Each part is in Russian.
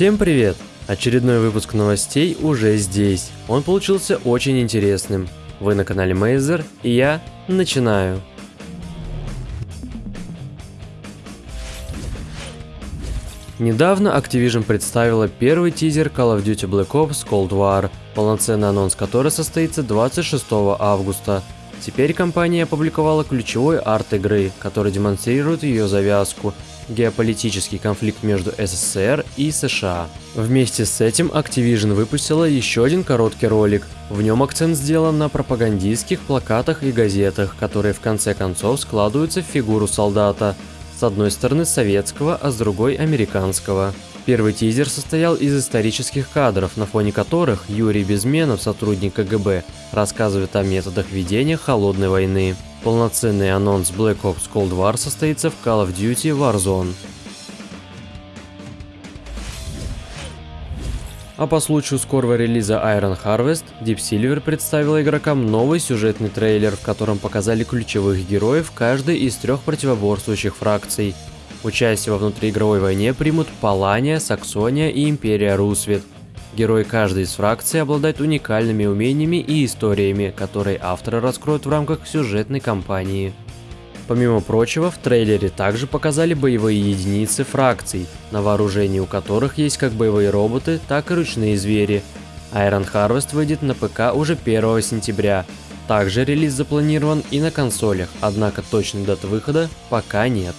Всем привет! Очередной выпуск новостей уже здесь. Он получился очень интересным. Вы на канале Мейзер, и я начинаю. Недавно Activision представила первый тизер Call of Duty Black Ops Cold War, полноценный анонс который состоится 26 августа. Теперь компания опубликовала ключевой арт игры, который демонстрирует ее завязку – геополитический конфликт между СССР и США. Вместе с этим Activision выпустила еще один короткий ролик. В нем акцент сделан на пропагандистских плакатах и газетах, которые в конце концов складываются в фигуру солдата, с одной стороны советского, а с другой американского. Первый тизер состоял из исторических кадров, на фоне которых Юрий Безменов, сотрудник КГБ, рассказывает о методах ведения холодной войны. Полноценный анонс Black Ops Cold War состоится в Call of Duty Warzone. А по случаю скорого релиза Iron Harvest, Deep Silver представила игрокам новый сюжетный трейлер, в котором показали ключевых героев каждой из трех противоборствующих фракций. Участие во внутриигровой войне примут Палания, Саксония и Империя Русвет. Герои каждой из фракций обладают уникальными умениями и историями, которые авторы раскроют в рамках сюжетной кампании. Помимо прочего, в трейлере также показали боевые единицы фракций, на вооружении у которых есть как боевые роботы, так и ручные звери. Iron Harvest выйдет на ПК уже 1 сентября. Также релиз запланирован и на консолях, однако точной даты выхода пока нет.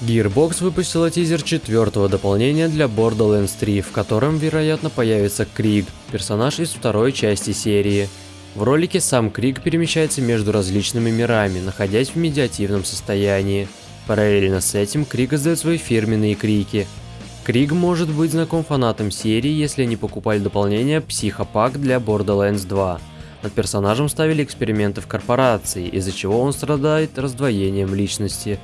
Gearbox выпустила тизер четвертого дополнения для Borderlands 3, в котором, вероятно, появится Криг, персонаж из второй части серии. В ролике сам Крик перемещается между различными мирами, находясь в медиативном состоянии. Параллельно с этим Крик издает свои фирменные крики. Криг может быть знаком фанатам серии, если они покупали дополнение Психопак для Borderlands 2. Над персонажем ставили эксперименты в корпорации, из-за чего он страдает раздвоением личности.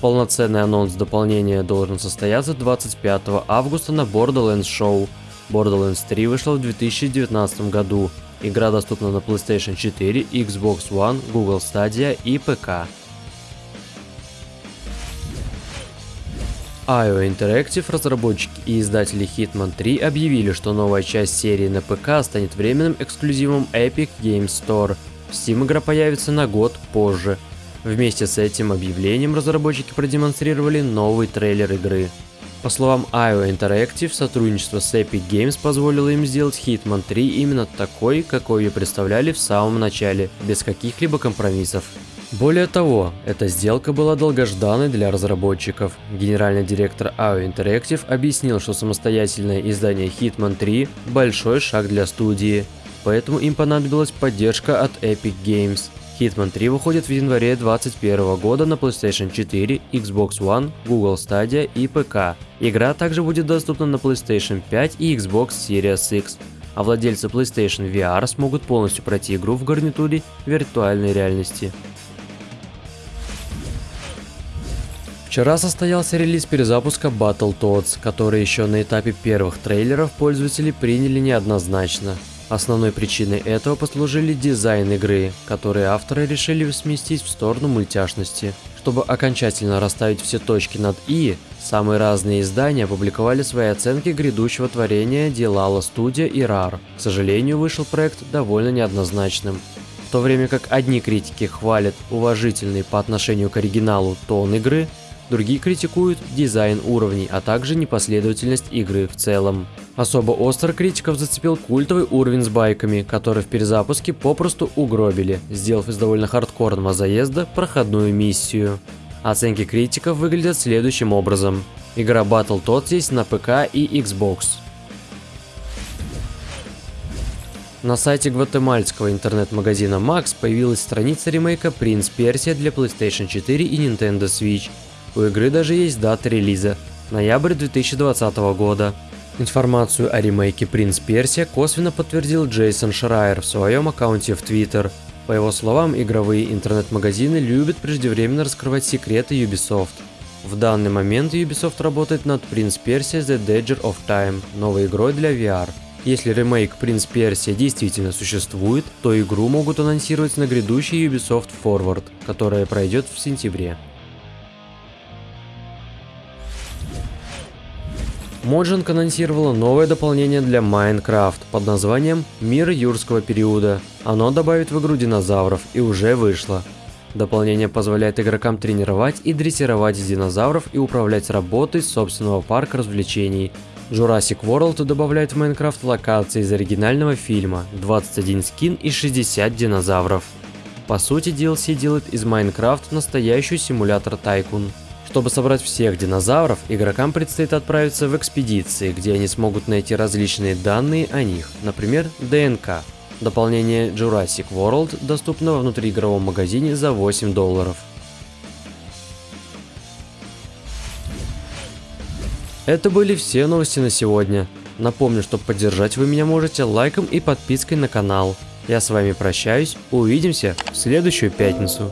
Полноценный анонс дополнения должен состояться 25 августа на Borderlands Show. Borderlands 3 вышла в 2019 году. Игра доступна на PlayStation 4, Xbox One, Google Stadia и ПК. IO Interactive, разработчики и издатели Hitman 3 объявили, что новая часть серии на ПК станет временным эксклюзивом Epic Games Store. В Steam игра появится на год позже. Вместе с этим объявлением разработчики продемонстрировали новый трейлер игры. По словам IO Interactive, сотрудничество с Epic Games позволило им сделать Hitman 3 именно такой, какой ее представляли в самом начале, без каких-либо компромиссов. Более того, эта сделка была долгожданной для разработчиков. Генеральный директор IO Interactive объяснил, что самостоятельное издание Hitman 3 – большой шаг для студии, поэтому им понадобилась поддержка от Epic Games – Hitman 3 выходит в январе 2021 года на PlayStation 4, Xbox One, Google Stadia и ПК. Игра также будет доступна на PlayStation 5 и Xbox Series X, а владельцы PlayStation VR смогут полностью пройти игру в гарнитуре виртуальной реальности. Вчера состоялся релиз перезапуска Battletoads, который еще на этапе первых трейлеров пользователи приняли неоднозначно. Основной причиной этого послужили дизайн игры, который авторы решили сместить в сторону мультяшности. Чтобы окончательно расставить все точки над «и», самые разные издания опубликовали свои оценки грядущего творения Дилала Студия и RAR. К сожалению, вышел проект довольно неоднозначным. В то время как одни критики хвалят уважительный по отношению к оригиналу тон игры, другие критикуют дизайн уровней, а также непоследовательность игры в целом. Особо остро критиков зацепил культовый уровень с байками, который в перезапуске попросту угробили, сделав из довольно хардкорного заезда проходную миссию. Оценки критиков выглядят следующим образом. Игра Battletoads есть на ПК и Xbox. На сайте гватемальского интернет-магазина Max появилась страница ремейка Prince Persia для PlayStation 4 и Nintendo Switch. У игры даже есть дата релиза – ноябрь 2020 года. Информацию о ремейке «Принц Персия» косвенно подтвердил Джейсон Шрайер в своем аккаунте в Twitter. По его словам, игровые интернет-магазины любят преждевременно раскрывать секреты Ubisoft. В данный момент Ubisoft работает над Принц Персия The Dagger of Time, новой игрой для VR. Если ремейк Принц Персия действительно существует, то игру могут анонсировать на грядущий Ubisoft Forward, которая пройдет в сентябре. Mojang анонсировала новое дополнение для Minecraft под названием «Мир юрского периода». Оно добавит в игру динозавров и уже вышло. Дополнение позволяет игрокам тренировать и дрессировать динозавров и управлять работой собственного парка развлечений. Jurassic World добавляет в Minecraft локации из оригинального фильма, 21 скин и 60 динозавров. По сути, DLC делает из Minecraft настоящий симулятор Тайкун. Чтобы собрать всех динозавров, игрокам предстоит отправиться в экспедиции, где они смогут найти различные данные о них, например, ДНК. Дополнение Jurassic World доступно во внутриигровом магазине за 8 долларов. Это были все новости на сегодня. Напомню, что поддержать вы меня можете лайком и подпиской на канал. Я с вами прощаюсь, увидимся в следующую пятницу.